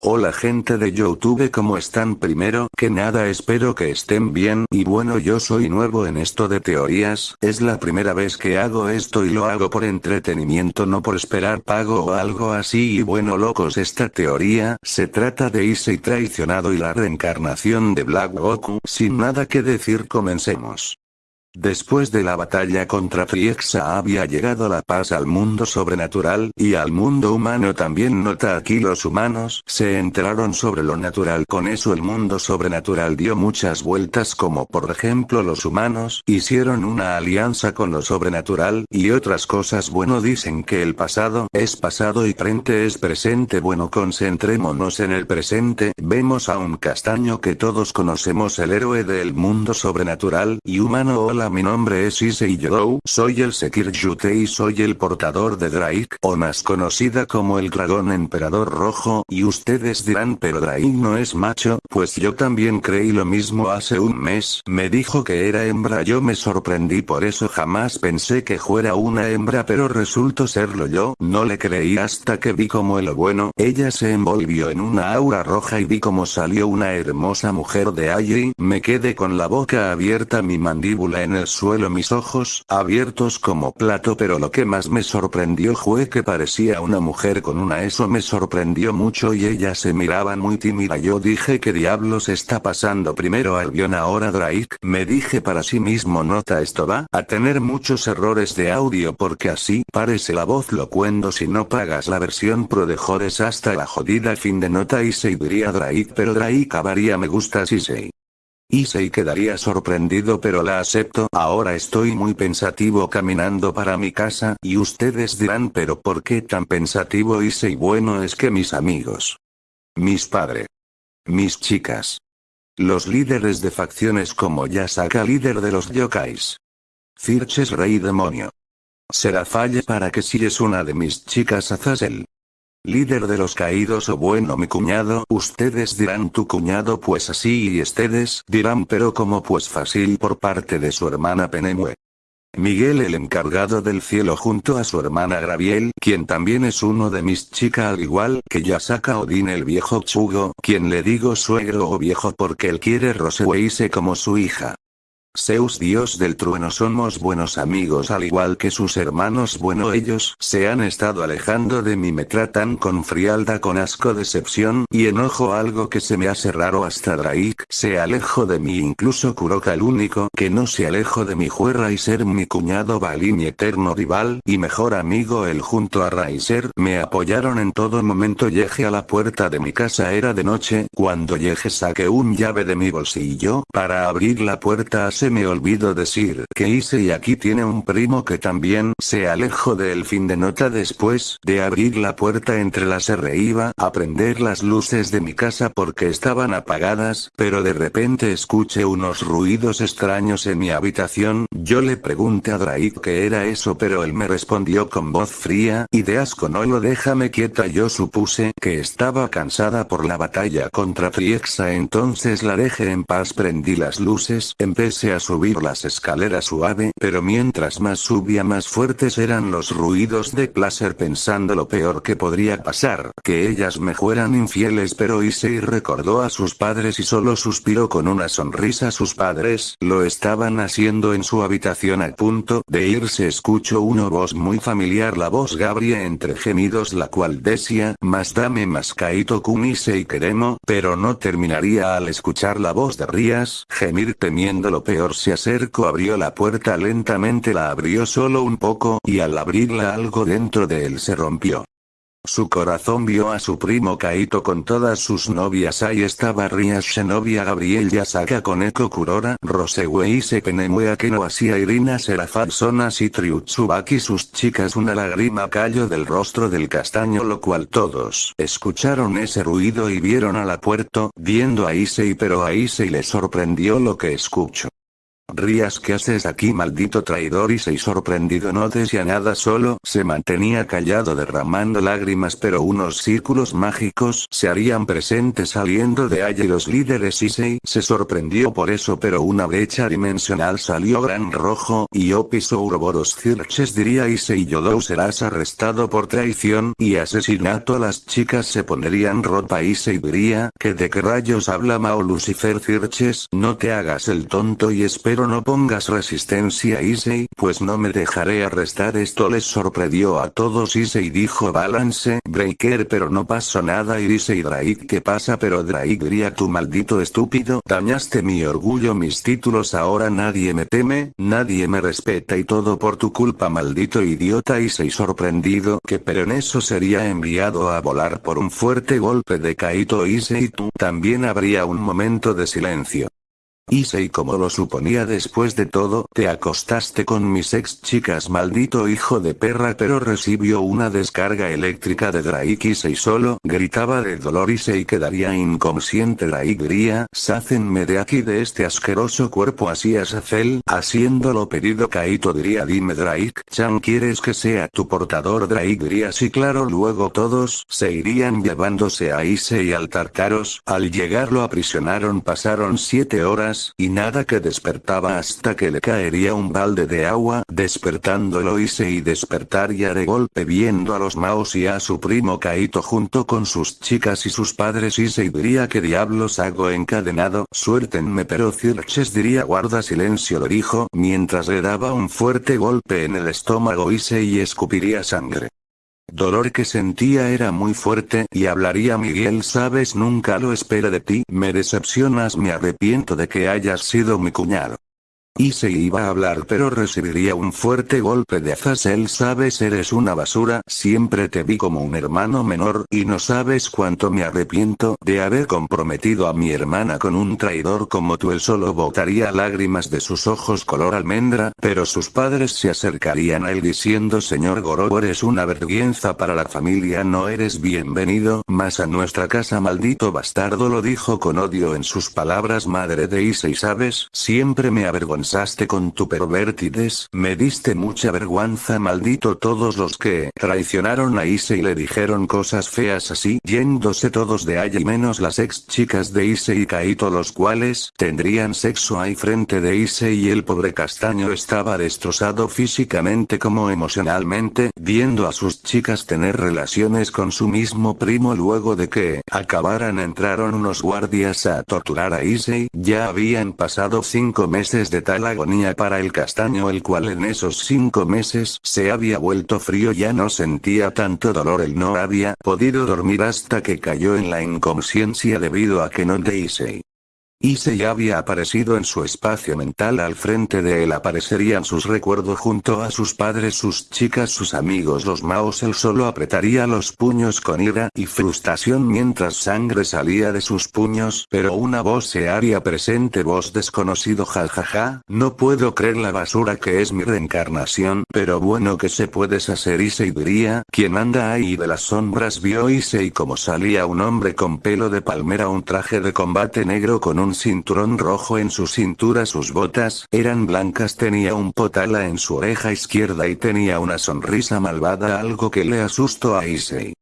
Hola gente de Youtube ¿cómo están? Primero que nada espero que estén bien y bueno yo soy nuevo en esto de teorías, es la primera vez que hago esto y lo hago por entretenimiento no por esperar pago o algo así y bueno locos esta teoría se trata de Issei traicionado y la reencarnación de Black Goku sin nada que decir comencemos. Después de la batalla contra Friexa había llegado la paz al mundo sobrenatural, y al mundo humano también. Nota aquí los humanos se enteraron sobre lo natural. Con eso el mundo sobrenatural dio muchas vueltas como por ejemplo los humanos hicieron una alianza con lo sobrenatural y otras cosas. Bueno dicen que el pasado es pasado y frente es presente. Bueno concentrémonos en el presente. Vemos a un castaño que todos conocemos el héroe del mundo sobrenatural y humano hola mi nombre es Issei Yodou, soy el Sekir Yute y soy el portador de Drake, o más conocida como el dragón emperador rojo, y ustedes dirán pero Drake no es macho, pues yo también creí lo mismo hace un mes, me dijo que era hembra. Yo me sorprendí por eso jamás pensé que fuera una hembra pero resultó serlo yo, no le creí hasta que vi como el bueno, ella se envolvió en una aura roja y vi como salió una hermosa mujer de allí, me quedé con la boca abierta mi mandíbula en el suelo mis ojos, abiertos como plato pero lo que más me sorprendió fue que parecía una mujer con una eso me sorprendió mucho y ella se miraba muy tímida. Yo dije que diablos está pasando primero Albion ahora Drake, me dije para sí mismo nota esto va a tener muchos errores de audio porque así parece la voz locuendo si no pagas la versión pro de jodes hasta la jodida fin de nota y se diría Drake pero Drake avaría me gusta si se Issei quedaría sorprendido pero la acepto. Ahora estoy muy pensativo caminando para mi casa y ustedes dirán pero ¿por qué tan pensativo Issei? Bueno es que mis amigos. Mis padres. Mis chicas. Los líderes de facciones como Yasaka líder de los yokais. Cirches rey demonio. Será falle para que si es una de mis chicas Azazel líder de los caídos o bueno mi cuñado, ustedes dirán tu cuñado pues así y ustedes dirán pero como pues fácil por parte de su hermana Penemue. Miguel el encargado del cielo junto a su hermana Graviel, quien también es uno de mis chicas al igual que Yasaka Odin el viejo Chugo, quien le digo suegro o viejo porque él quiere Roseweise como su hija. Zeus dios del trueno somos buenos amigos al igual que sus hermanos. Bueno ellos se han estado alejando de mí me tratan con frialdad con asco decepción y enojo algo que se me hace raro. Hasta Drake se alejó de mí incluso Kuroka el único que no se alejó de mi juerra y ser mi cuñado Bali mi eterno rival y mejor amigo. El junto a Raiser me apoyaron en todo momento. Llegué a la puerta de mi casa era de noche cuando llegué saqué un llave de mi bolsillo para abrir la puerta. A se me olvidó decir que hice y aquí tiene un primo que también se alejó del fin de nota. Después de abrir la puerta entre las R iba a prender las luces de mi casa porque estaban apagadas, pero de repente escuché unos ruidos extraños en mi habitación, yo le pregunté a Drake qué era eso pero él me respondió con voz fría y de asco no lo déjame quieta yo supuse que estaba cansada por la batalla contra Friexa entonces la dejé en paz prendí las luces empecé a subir las escaleras suave, pero mientras más subía más fuertes eran los ruidos de placer pensando lo peor que podría pasar, que ellas me fueran infieles pero Issei recordó a sus padres y solo suspiró con una sonrisa. Sus padres lo estaban haciendo en su habitación a punto de irse. Escucho una voz muy familiar la voz Gabriel entre gemidos la cual decía, más dame más Kaito kun Issei queremos, pero no terminaría al escuchar la voz de Rías, gemir temiendo lo peor se acercó abrió la puerta lentamente la abrió solo un poco y al abrirla algo dentro de él se rompió. Su corazón vio a su primo Kaito con todas sus novias ahí estaba Ria Shinobi Gabriel Yasaka con Eko Kurora, Rosewei Sepenemue Akeno Asia Irina Serafat y Triutsubaki sus chicas una lágrima cayó del rostro del castaño lo cual todos escucharon ese ruido y vieron a la puerta, viendo a Issei pero a Issei le sorprendió lo que escuchó. Rías ¿qué haces aquí maldito traidor y se sorprendido. No decía nada solo se mantenía callado derramando lágrimas. Pero unos círculos mágicos se harían presentes saliendo de allí. Los líderes Issei se sorprendió por eso pero una brecha dimensional salió gran rojo y Opiso Ouroboros Cirches diría Issei Yodou serás arrestado por traición y asesinato las chicas se pondrían ropa Issei diría que de qué rayos habla Mao Lucifer Cirches no te hagas el tonto y espero pero no pongas resistencia Issei, pues no me dejaré arrestar. Esto les sorprendió a todos. Issei dijo Balance Breaker pero no pasó nada y Issei Drake ¿qué pasa pero Drake diría tu maldito estúpido dañaste mi orgullo mis títulos ahora nadie me teme, nadie me respeta y todo por tu culpa maldito idiota Issei sorprendido que pero en eso sería enviado a volar por un fuerte golpe de Kaito Issei tú también habría un momento de silencio. Y como lo suponía después de todo, te acostaste con mis ex chicas maldito hijo de perra pero recibió una descarga eléctrica de Drake y solo gritaba de dolor y se quedaría inconsciente. Drake diría, sácenme de aquí de este asqueroso cuerpo así a Sacel, haciéndolo pedido Kaito diría dime Drake, Chan quieres que sea tu portador Drake diría sí claro luego todos se irían llevándose a Issei al Tartaros, al llegar lo aprisionaron pasaron siete horas y nada que despertaba hasta que le caería un balde de agua, despertándolo hice y despertaría de golpe viendo a los Maos y a su primo Kaito junto con sus chicas y sus padres y diría que diablos hago encadenado, suéltenme pero Cirches diría guarda silencio lo dijo mientras le daba un fuerte golpe en el estómago y se y escupiría sangre. Dolor que sentía era muy fuerte y hablaría Miguel sabes nunca lo espera de ti, me decepcionas me arrepiento de que hayas sido mi cuñado. Se iba a hablar pero recibiría un fuerte golpe de Azazel sabes eres una basura, siempre te vi como un hermano menor y no sabes cuánto me arrepiento de haber comprometido a mi hermana con un traidor como tú él solo botaría lágrimas de sus ojos color almendra, pero sus padres se acercarían a él diciendo señor Goro eres una vergüenza para la familia no eres bienvenido más a nuestra casa maldito bastardo lo dijo con odio en sus palabras madre de Issei sabes, siempre me avergonzó con tu pervertides, me diste mucha vergüenza maldito todos los que traicionaron a Ise y le dijeron cosas feas así, yéndose todos de allí menos las ex chicas de Ise y Kaito los cuales tendrían sexo ahí frente de Ise y el pobre castaño estaba destrozado físicamente como emocionalmente, viendo a sus chicas tener relaciones con su mismo primo luego de que acabaran entraron unos guardias a torturar a Issei, ya habían pasado cinco meses de tal la agonía para el castaño el cual en esos cinco meses se había vuelto frío ya no sentía tanto dolor él no había podido dormir hasta que cayó en la inconsciencia debido a que no Daisy Issei había aparecido en su espacio mental al frente de él aparecerían sus recuerdos junto a sus padres sus chicas sus amigos los maos. Él solo apretaría los puños con ira y frustración mientras sangre salía de sus puños. Pero una voz se haría presente voz desconocido jajaja, no puedo creer la basura que es mi reencarnación pero bueno que se puedes hacer Issei diría, quien anda ahí de las sombras vio Issei como salía un hombre con pelo de palmera un traje de combate negro con un un cinturón rojo en su cintura sus botas eran blancas tenía un potala en su oreja izquierda y tenía una sonrisa malvada algo que le asustó a Issei.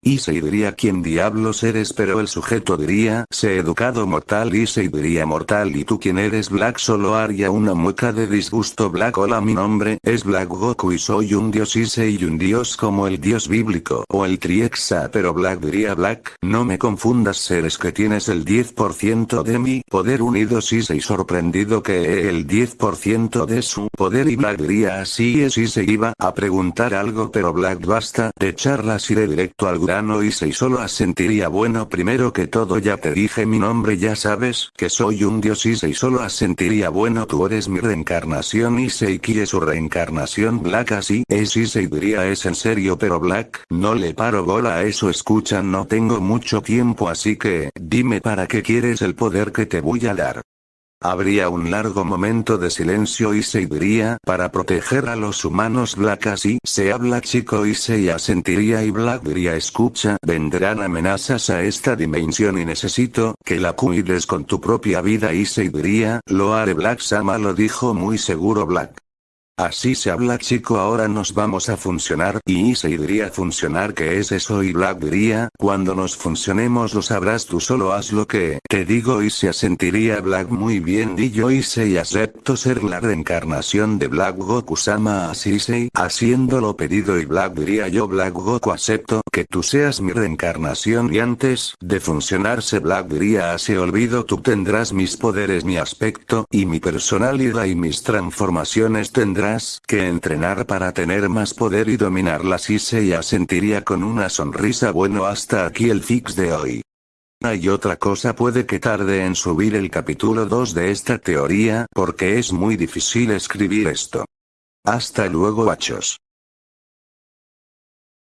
Issei diría quién diablos eres pero el sujeto diría, sé educado mortal Issei diría mortal. Y tú quién eres Black solo haría una mueca de disgusto. Black hola mi nombre es Black Goku y soy un dios Issei un dios como el dios bíblico o el Triexa pero Black diría Black, no me confundas seres que tienes el 10% de mi poder unidos Issei sorprendido que el 10% de su poder. Y Black diría así es Issei iba a preguntar algo pero Black basta de charlas iré directo al grano y se solo asentiría bueno primero que todo ya te dije mi nombre ya sabes que soy un dios y se solo asentiría bueno tú eres mi reencarnación y se quiere su reencarnación Black así es y se diría es en serio pero Black no le paro bola a eso escucha no tengo mucho tiempo así que dime para qué quieres el poder que te voy a dar. Habría un largo momento de silencio y se diría para proteger a los humanos Black así se habla chico y se asentiría y Black diría escucha vendrán amenazas a esta dimensión y necesito que la cuides con tu propia vida y se diría lo haré Black Sama lo dijo muy seguro Black. Así se habla chico ahora nos vamos a funcionar y se diría funcionar que es eso y Black diría, cuando nos funcionemos lo sabrás tú solo haz lo que te digo y se asentiría Black muy bien y yo hice acepto ser la reencarnación de Black Goku Sama así se haciéndolo pedido y Black diría yo Black Goku acepto que tú seas mi reencarnación y antes de funcionarse Black diría así olvido tú tendrás mis poderes mi aspecto y mi personalidad y mis transformaciones tendrás que entrenar para tener más poder y dominarlas y se ya sentiría con una sonrisa bueno hasta aquí el fix de hoy. Hay otra cosa puede que tarde en subir el capítulo 2 de esta teoría porque es muy difícil escribir esto. Hasta luego guachos.